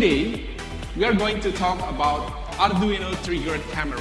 Today, we are going to talk about Arduino triggered camera.